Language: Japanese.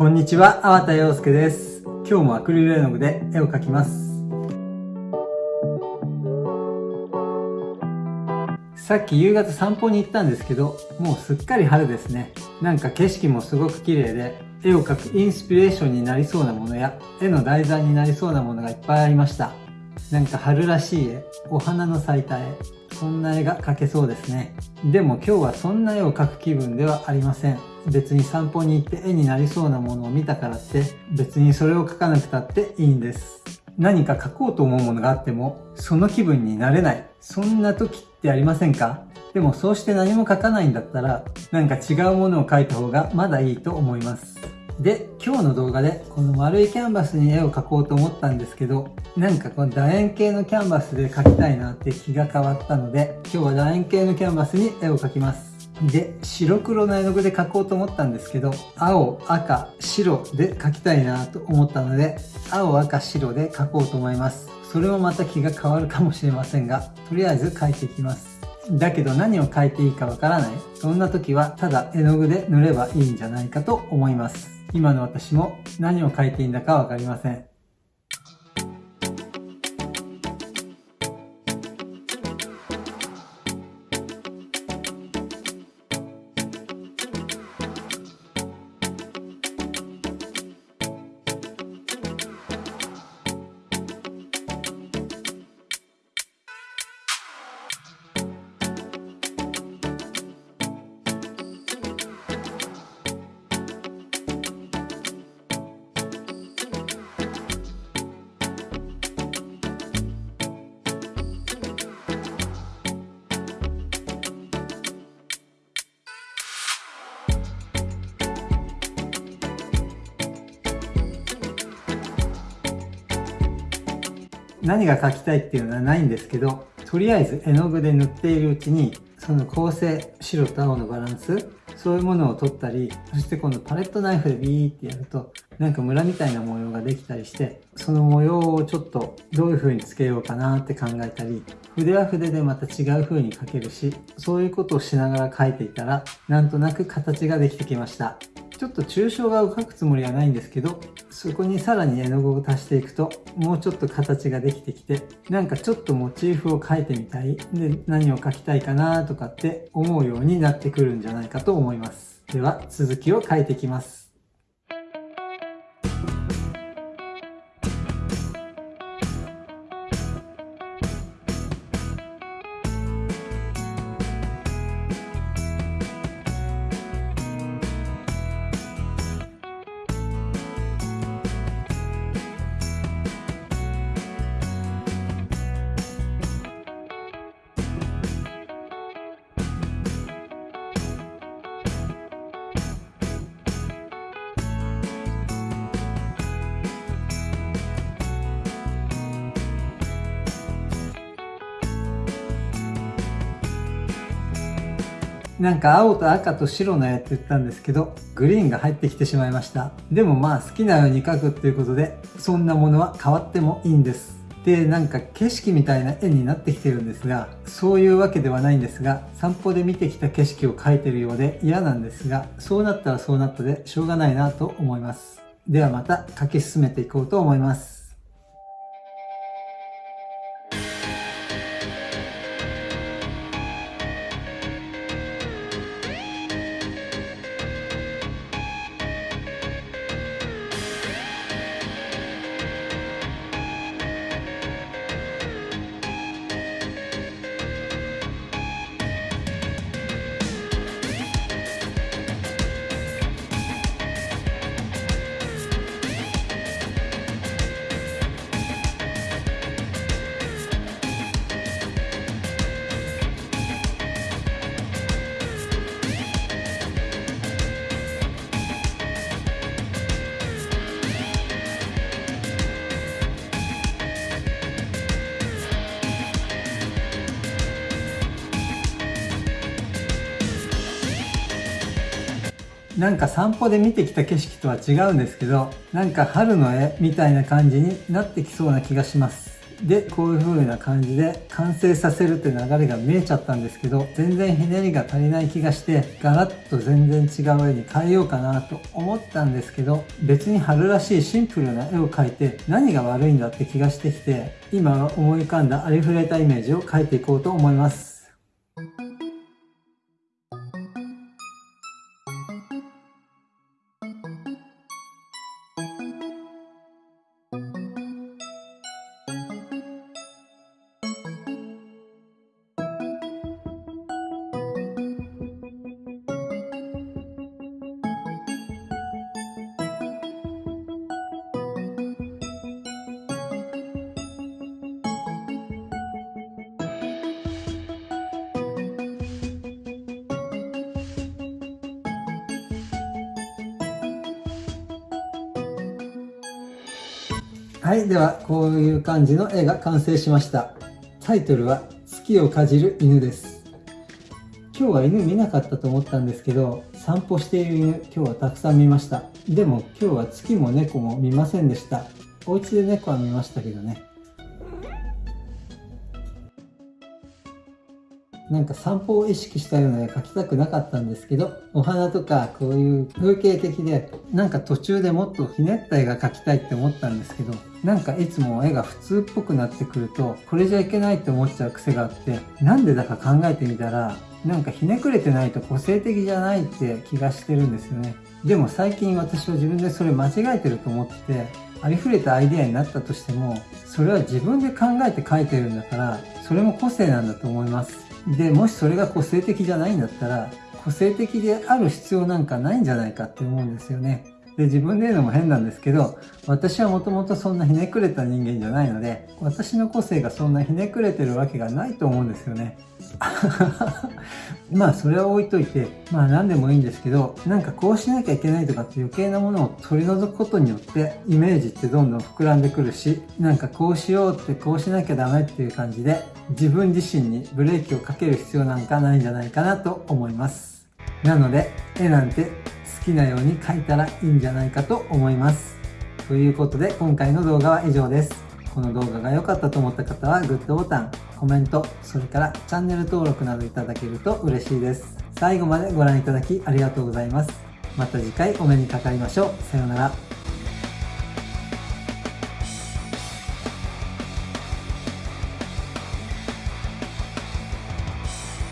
こんにちは、粟田洋介です。今日もアクリル絵の具で絵を描きます。さっき夕方散歩に行ったんですけど、もうすっかり春ですね。なんか景色もすごく綺麗で、絵を描くインスピレーションになりそうなものや、絵の題材になりそうなものがいっぱいありました。なんか春らしい絵、お花の咲いた絵、そんな絵が描けそうですね。でも今日はそんな絵を描く気分ではありません。別に散歩に行って絵になりそうなものを見たからって別にそれを描かなくたっていいんです。何か描こうと思うものがあってもその気分になれない。そんな時ってありませんか？でもそうして何も描かないんだったらなんか違うものを描いた方がまだいいと思います。で、今日の動画でこの丸いキャンバスに絵を描こうと思ったんですけど、なんかこの楕円形のキャンバスで描きたいなって気が変わったので、今日は楕円形のキャンバスに絵を描きます。で、白黒の絵の具で描こうと思ったんですけど、青、赤、白で描きたいなと思ったので、青、赤、白で描こうと思います。それもまた気が変わるかもしれませんが、とりあえず描いていきます。だけど何を描いていいかわからない。そんな時はただ絵の具で塗ればいいんじゃないかと思います。今の私も何を描いていいんだかわかりません。何が描きたいっていうのはないんですけど、とりあえず絵の具で塗っているうちに、その構成、白と青のバランス、そういうものを取ったり、そして今度パレットナイフでビーってやると、なんかムラみたいな模様ができたりして、その模様をちょっとどういう風につけようかなって考えたり、筆は筆でまた違う風に描けるし、そういうことをしながら描いていたら、なんとなく形ができてきました。ちょっと抽象画を描くつもりはないんですけど、そこにさらに絵の具を足していくと、もうちょっと形ができてきて、なんかちょっとモチーフを描いてみたい。で、何を描きたいかなとかって思うようになってくるんじゃないかと思います。では、続きを描いていきます。なんか青と赤と白の絵って言ったんですけど、グリーンが入ってきてしまいました。でもまあ好きなように描くっていうことで、そんなものは変わってもいいんです。で、なんか景色みたいな絵になってきてるんですが、そういうわけではないんですが、散歩で見てきた景色を描いてるようで嫌なんですが、そうなったらそうなったでしょうがないなと思います。ではまた描き進めていこうと思います。なんか散歩で見てきた景色とは違うんですけど、なんか春の絵みたいな感じになってきそうな気がします。でこういう風な感じで完成させるって流れが見えちゃったんですけど全然ひねりが足りない気がしてガラッと全然違う絵に変えようかなと思ったんですけど別に春らしいシンプルな絵を描いて何が悪いんだって気がしてきて今思い浮かんだありふれたイメージを描いていこうと思いますはい、ではこういう感じの絵が完成しました。タイトルは月をかじる犬です。今日は犬見なかったと思ったんですけど、散歩している犬今日はたくさん見ました。でも今日は月も猫も見ませんでした。お家で猫は見ましたけどね。なんか散歩を意識したような絵描きたくなかったんですけど、お花とかこういう風景的で、なんか途中でもっとひねった絵が描きたいって思ったんですけど、なんかいつも絵が普通っぽくなってくると、これじゃいけないって思っちゃう癖があって、なんでだか考えてみたら、なんかひねくれてないと個性的じゃないって気がしてるんですよね。でも最近私は自分でそれ間違えてると思って、ありふれたアイデアになったとしても、それは自分で考えて描いてるんだから、それも個性なんだと思います。で、もしそれが個性的じゃないんだったら、個性的である必要なんかないんじゃないかって思うんですよね。で、自分で言うのも変なんですけど、私はもともとそんなひねくれた人間じゃないので、私の個性がそんなひねくれてるわけがないと思うんですよね。まあそれは置いといて、まあ何でもいいんですけど、なんかこうしなきゃいけないとかって余計なものを取り除くことによってイメージってどんどん膨らんでくるし、なんかこうしようってこうしなきゃダメっていう感じで自分自身にブレーキをかける必要なんかないんじゃないかなと思います。なので絵なんてきなように書いたらいいんじゃないかと思います。ということで今回の動画は以上です。この動画が良かったと思った方はグッドボタン、コメント、それからチャンネル登録などいただけると嬉しいです。最後までご覧いただきありがとうございます。また次回お目にかかりましょう。さようなら。